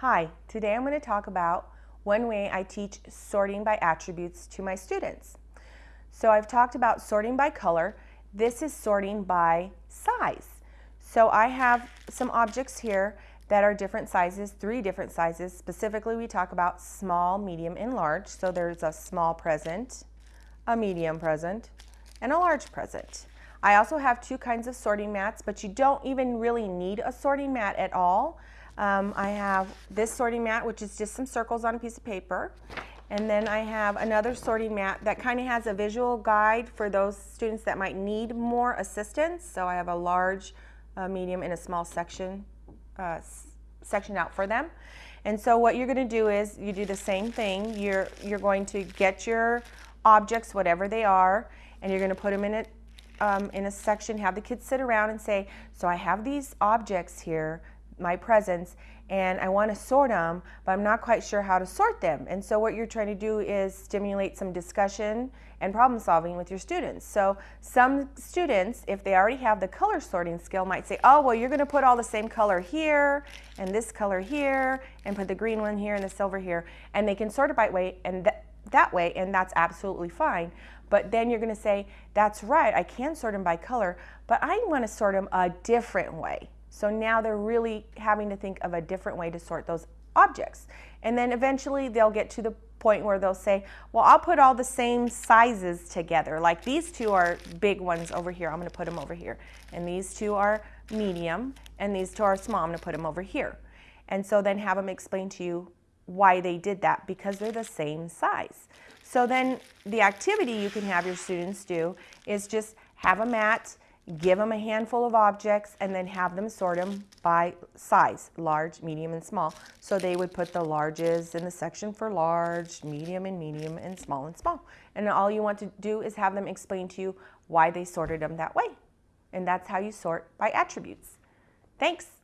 Hi, today I'm going to talk about one way I teach sorting by attributes to my students. So I've talked about sorting by color. This is sorting by size. So I have some objects here that are different sizes, three different sizes. Specifically, we talk about small, medium, and large. So there's a small present, a medium present, and a large present. I also have two kinds of sorting mats, but you don't even really need a sorting mat at all. Um, I have this sorting mat, which is just some circles on a piece of paper. And then I have another sorting mat that kind of has a visual guide for those students that might need more assistance. So I have a large, a medium, and a small section uh, section out for them. And so what you're going to do is you do the same thing. You're, you're going to get your objects, whatever they are, and you're going to put them in a, um, in a section, have the kids sit around and say, so I have these objects here my presents and I want to sort them, but I'm not quite sure how to sort them. And so what you're trying to do is stimulate some discussion and problem solving with your students. So some students, if they already have the color sorting skill, might say, oh, well, you're going to put all the same color here and this color here and put the green one here and the silver here. And they can sort it by weight and th that way, and that's absolutely fine. But then you're going to say, that's right, I can sort them by color, but I want to sort them a different way. So now they're really having to think of a different way to sort those objects. And then eventually they'll get to the point where they'll say, well, I'll put all the same sizes together. Like these two are big ones over here. I'm going to put them over here. And these two are medium, and these two are small. I'm going to put them over here. And so then have them explain to you why they did that because they're the same size. So then the activity you can have your students do is just have a mat give them a handful of objects, and then have them sort them by size, large, medium, and small. So they would put the larges in the section for large, medium and medium, and small and small. And all you want to do is have them explain to you why they sorted them that way. And that's how you sort by attributes. Thanks.